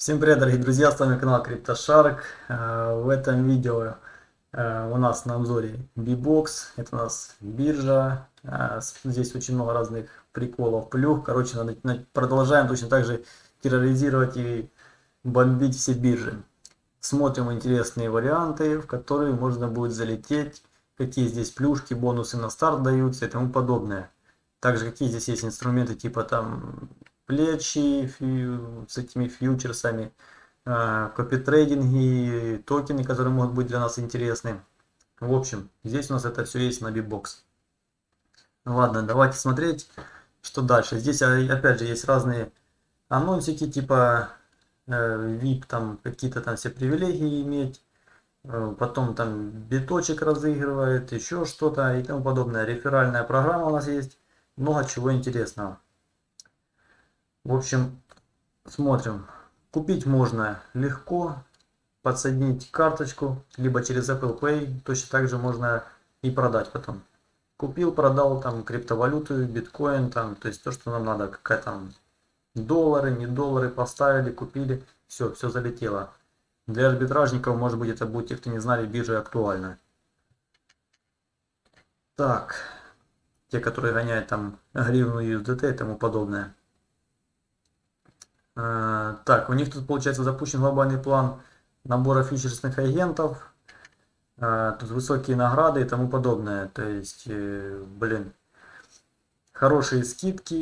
Всем привет, дорогие друзья, с вами канал CryptoShark. Э, в этом видео э, у нас на обзоре B-Box, это у нас биржа, э, здесь очень много разных приколов, плюх, короче, продолжаем точно так же терроризировать и бомбить все биржи. Смотрим интересные варианты, в которые можно будет залететь, какие здесь плюшки, бонусы на старт даются и тому подобное. Также какие здесь есть инструменты типа там плечи с этими фьючерсами, а, копитрейдинги, токены, которые могут быть для нас интересны. В общем, здесь у нас это все есть на Бибокс. Ладно, давайте смотреть, что дальше. Здесь а, опять же есть разные анонсики, типа VIP, э, там какие-то там все привилегии иметь. Э, потом там биточек разыгрывает, еще что-то и тому подобное. Реферальная программа у нас есть. Много чего интересного. В общем, смотрим. Купить можно легко, подсоединить карточку, либо через Apple Pay, точно так же можно и продать потом. Купил, продал там криптовалюту, биткоин, там, то есть то, что нам надо, какая там доллары, не доллары поставили, купили, все, все залетело. Для арбитражников, может быть, это будет, те, кто не знали, биржа актуальна. Так, те, которые гоняют там гривну USDT и тому подобное. Э, так, у них тут получается запущен глобальный план набора фьючерсных агентов. Э, тут высокие награды и тому подобное. То есть, э, блин, хорошие скидки,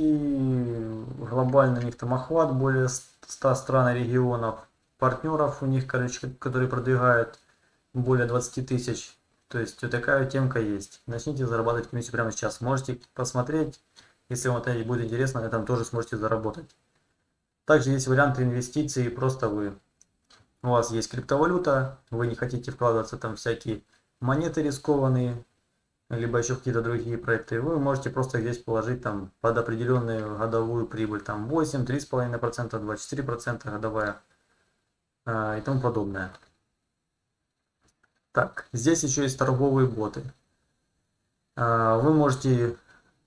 глобальный у них там охват более 100 стран и регионов. Партнеров у них, короче, которые продвигают более 20 тысяч. То есть вот такая темка есть. Начните зарабатывать комиссию прямо сейчас. Можете посмотреть, если вам это будет интересно, на этом тоже сможете заработать. Также есть варианты инвестиций, просто вы, у вас есть криптовалюта, вы не хотите вкладываться там всякие монеты рискованные, либо еще какие-то другие проекты, вы можете просто здесь положить там под определенную годовую прибыль, там 8, 3,5%, 24% годовая а, и тому подобное. Так, здесь еще есть торговые боты. А, вы можете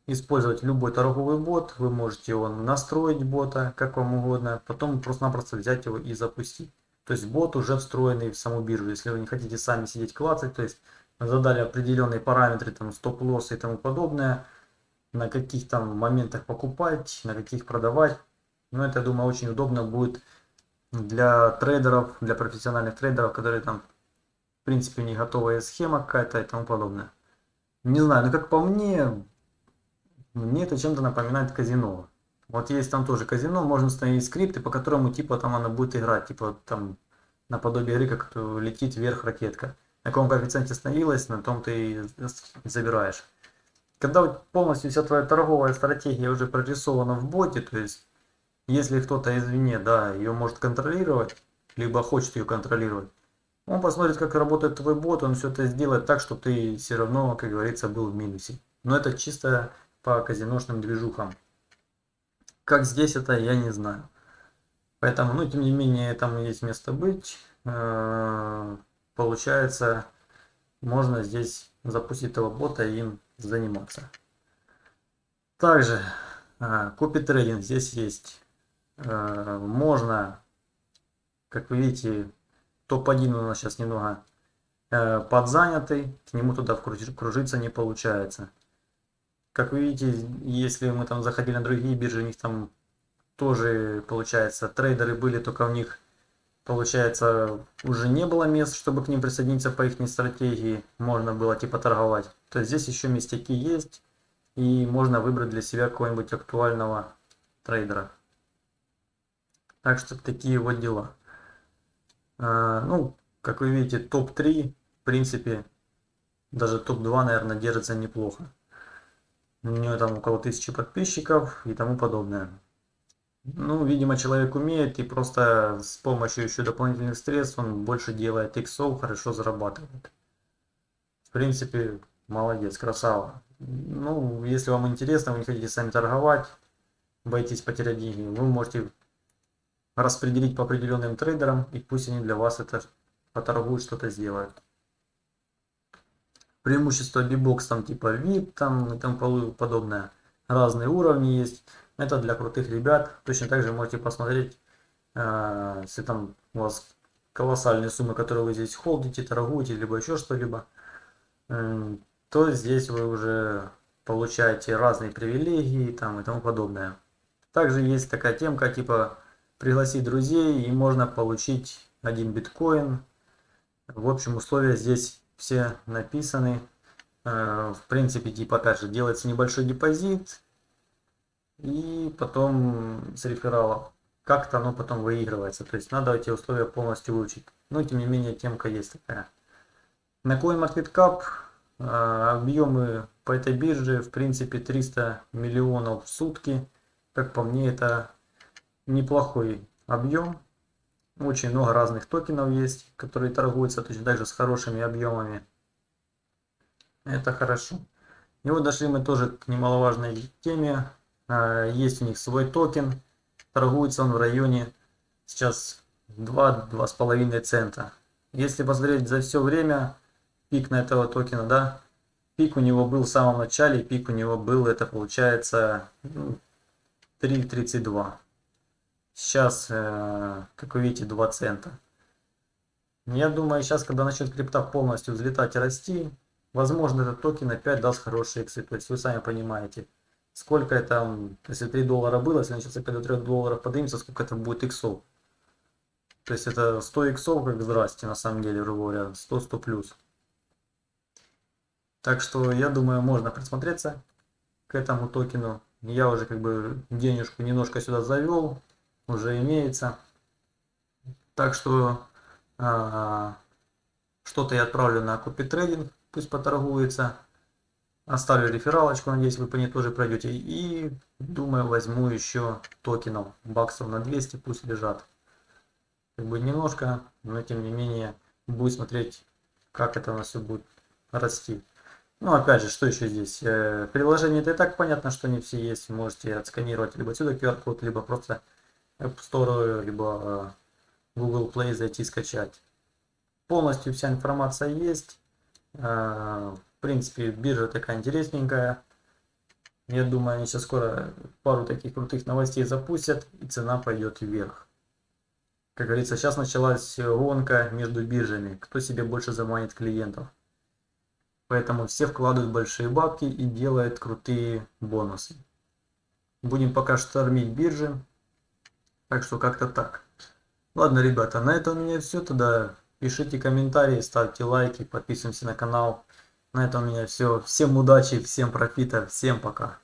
использовать любой торговый бот, вы можете его настроить бота как вам угодно, потом просто-напросто взять его и запустить. То есть бот уже встроенный в саму биржу, если вы не хотите сами сидеть клацать, то есть задали определенные параметры, там стоп-лосс и тому подобное, на каких там моментах покупать, на каких продавать. Но это, я думаю, очень удобно будет для трейдеров, для профессиональных трейдеров, которые там, в принципе, не готовая схема какая-то и тому подобное. Не знаю, но как по мне, мне это чем-то напоминает казино. Вот есть там тоже казино, можно установить скрипты, по которому типа там она будет играть, типа там наподобие игры, как летит вверх ракетка. На каком коэффициенте остановилась, на том ты и забираешь. Когда полностью вся твоя торговая стратегия уже прорисована в боте, то есть если кто-то извне, да, ее может контролировать, либо хочет ее контролировать, он посмотрит, как работает твой бот, он все это сделает так, чтобы ты все равно, как говорится, был в минусе. Но это чисто по казиношным движухам. Как здесь это, я не знаю. Поэтому, ну, тем не менее, там есть место быть. Э, получается, можно здесь запустить этого бота и им заниматься. Также, э, купить трейдинг здесь есть. Э, можно, как вы видите, топ-1 у нас сейчас немного подзанятый, к нему туда кружиться не получается. Как вы видите, если мы там заходили на другие биржи, у них там тоже, получается, трейдеры были, только у них, получается, уже не было мест, чтобы к ним присоединиться по их стратегии. Можно было типа торговать. То есть здесь еще местяки есть, и можно выбрать для себя какого-нибудь актуального трейдера. Так что такие вот дела. А, ну, как вы видите, топ-3, в принципе, даже топ-2, наверное, держится неплохо. У нее там около тысячи подписчиков и тому подобное. Ну, видимо, человек умеет и просто с помощью еще дополнительных средств он больше делает иксов, хорошо зарабатывает. В принципе, молодец, красава. Ну, если вам интересно, вы не хотите сами торговать, боитесь потерять деньги, вы можете распределить по определенным трейдерам, и пусть они для вас это поторгуют, что-то сделают преимущество бибокс там типа VIP там и тому подобное. Разные уровни есть. Это для крутых ребят. Точно так же можете посмотреть э, если там у вас колоссальные суммы, которые вы здесь холдите, торгуете, либо еще что-либо, э, то здесь вы уже получаете разные привилегии там и тому подобное. Также есть такая темка типа пригласить друзей и можно получить один биткоин. В общем условия здесь все написаны. Э, в принципе типа опять же делается небольшой депозит и потом с реферала как-то оно потом выигрывается. То есть надо эти условия полностью выучить. Но тем не менее темка есть такая. На CoinMarketCap э, объемы по этой бирже в принципе 300 миллионов в сутки. Как по мне это неплохой объем. Очень много разных токенов есть, которые торгуются точно так же с хорошими объемами. Это хорошо. И вот дошли мы тоже к немаловажной теме а, есть у них свой токен. Торгуется он в районе сейчас 2-2,5 цента. Если посмотреть за все время, пик на этого токена, да, пик у него был в самом начале, пик у него был, это получается 3.32. Сейчас, э, как вы видите, 2 цента. Я думаю, сейчас, когда начнет крипта полностью взлетать и расти, возможно, этот токен опять даст хорошие иксы. То есть вы сами понимаете, сколько это, если 3 доллара было, если он сейчас опять до 3 долларов поднимется, сколько это будет иксов. То есть это 100 иксов, как здрасте, на самом деле, грубо говоря, 100-100 плюс. Так что, я думаю, можно присмотреться к этому токену. Я уже как бы денежку немножко сюда завел, уже имеется. Так что, а, что-то я отправлю на купи трейдинг, пусть поторгуется. Оставлю рефералочку, надеюсь, вы по ней тоже пройдете. И думаю, возьму еще токенов баксов на 200, пусть лежат. Как бы немножко, но тем не менее, будет смотреть, как это у нас все будет расти. Ну, опять же, что еще здесь? Э, приложение это и так понятно, что не все есть. Можете отсканировать либо отсюда QR-код, либо просто App Store, либо э, Google Play зайти скачать. Полностью вся информация есть. Э, в принципе, биржа такая интересненькая. Я думаю, они сейчас скоро пару таких крутых новостей запустят, и цена пойдет вверх. Как говорится, сейчас началась гонка между биржами, кто себе больше заманит клиентов. Поэтому все вкладывают большие бабки и делают крутые бонусы. Будем пока штормить биржи. Так что как-то так. Ладно, ребята, на этом у меня все. Тогда пишите комментарии, ставьте лайки, подписываемся на канал. На этом у меня все. Всем удачи, всем профита, всем пока.